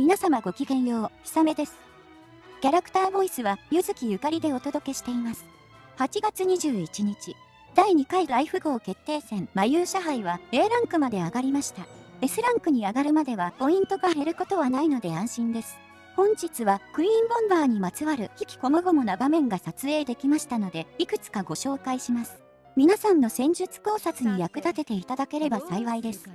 皆様ごきげんよう、ひさめです。キャラクターボイスは、ゆずきゆかりでお届けしています。8月21日、第2回ライフ号決定戦、マユーシャ杯は A ランクまで上がりました。S ランクに上がるまではポイントが減ることはないので安心です。本日はクイーンボンバーにまつわる引きこもごもな場面が撮影できましたので、いくつかご紹介します。皆さんの戦術考察に役立てていただければ幸いです。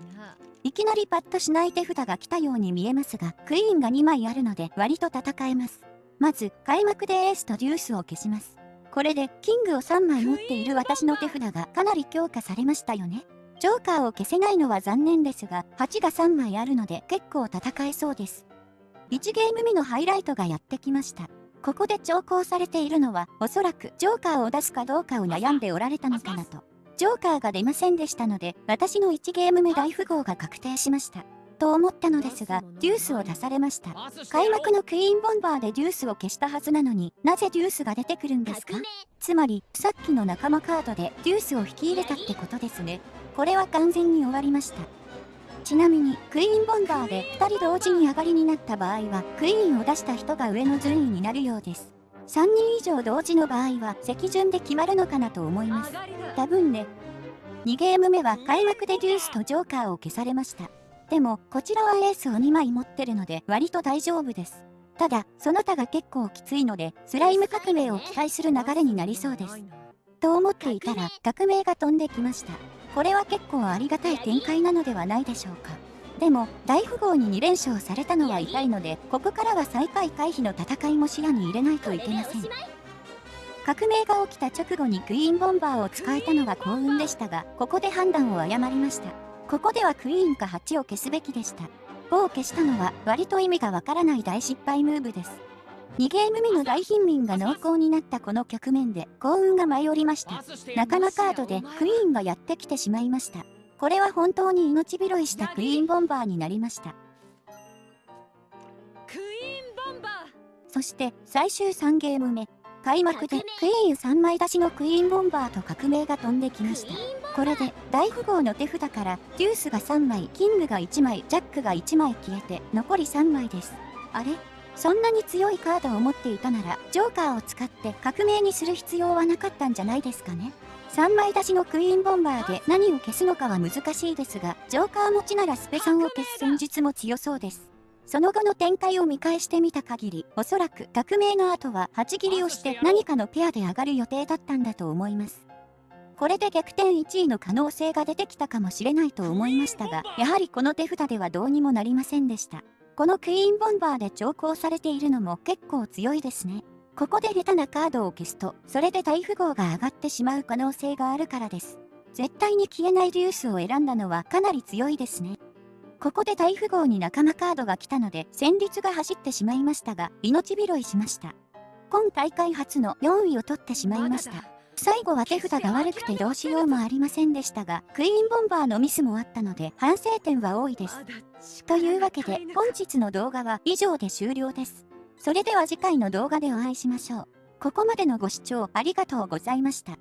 いきなりパッとしない手札が来たように見えますが、クイーンが2枚あるので割と戦えます。まず、開幕でエースとデュースを消します。これで、キングを3枚持っている私の手札がかなり強化されましたよね。ジョーカーを消せないのは残念ですが、8が3枚あるので結構戦えそうです。1ゲーム目のハイライトがやってきました。ここで調校されているのは、おそらくジョーカーを出すかどうかを悩んでおられたのかなと。ジョーカーが出ませんでしたので、私の1ゲーム目大富豪が確定しました。と思ったのですが、デュースを出されました。開幕のクイーンボンバーでデュースを消したはずなのになぜデュースが出てくるんですか？つまり、さっきの仲間カードでデュースを引き入れたってことですね。これは完全に終わりました。ちなみに、クイーンボンバーで2人同時に上がりになった場合は、クイーンを出した人が上の順位になるようです。3人以上同時の場合は、席順で決まるのかなと思います。多分ね。2ゲーム目は開幕でデュースとジョーカーを消されました。でも、こちらはエースを2枚持ってるので、割と大丈夫です。ただ、その他が結構きついので、スライム革命を期待する流れになりそうです。と思っていたら、革命が飛んできました。これは結構ありがたい展開なのではないでしょうか。でも、大富豪に2連勝されたのは痛いので、ここからは最下位回避の戦いも視野に入れないといけません。革命が起きた直後にクイーンボンバーを使えたのが幸運でしたが、ここで判断を誤りました。ここではクイーンか8を消すべきでした。5を消したのは割と意味がわからない大失敗ムーブです。2ゲーム目の大貧民が濃厚になったこの局面で幸運が舞い降りました。仲間カードでクイーンがやってきてしまいました。これは本当に命拾いしたクイーンボンバーになりました。そして最終3ゲーム目。開幕でクイーン3枚出しのクイーンボンバーと革命が飛んできました。これで大富豪の手札からデュースが3枚、キングが1枚、ジャックが1枚消えて残り3枚です。あれ？そんなに強いカードを持っていたなら、ジョーカーを使って革命にする必要はなかったんじゃないですかね。3枚出しのクイーンボンバーで何を消すのかは難しいですが、ジョーカー持ちならスペさんを消す戦術も強そうです。その後の展開を見返してみた限り、おそらく革命の後は8切りをして何かのペアで上がる予定だったんだと思います。これで逆転1位の可能性が出てきたかもしれないと思いましたが、やはりこの手札ではどうにもなりませんでした。このクイーンボンバーで調校されているのも結構強いですね。ここで下手なカードを消すと、それで大富豪が上がってしまう可能性があるからです。絶対に消えないデュースを選んだのはかなり強いですね。ここで大富豪に仲間カードが来たので戦慄が走ってしまいましたが、命拾いしました。今大会初の4位を取ってしまいました。最後は手札が悪くてどうしようもありませんでしたが、クイーンボンバーのミスもあったので反省点は多いです。というわけで本日の動画は以上で終了です。それでは次回の動画でお会いしましょう。ここまでのご視聴ありがとうございました。